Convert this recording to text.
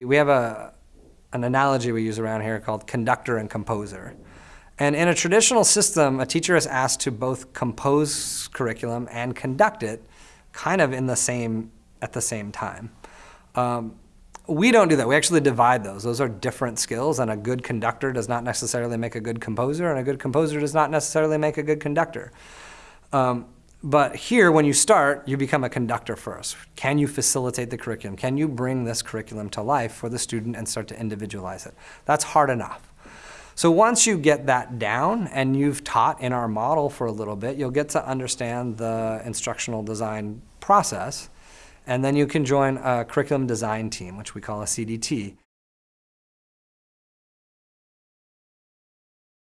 We have a, an analogy we use around here called conductor and composer. And in a traditional system, a teacher is asked to both compose curriculum and conduct it kind of in the same, at the same time. Um, we don't do that. We actually divide those. Those are different skills, and a good conductor does not necessarily make a good composer, and a good composer does not necessarily make a good conductor. Um, but here, when you start, you become a conductor first. Can you facilitate the curriculum? Can you bring this curriculum to life for the student and start to individualize it? That's hard enough. So once you get that down and you've taught in our model for a little bit, you'll get to understand the instructional design process. And then you can join a curriculum design team, which we call a CDT.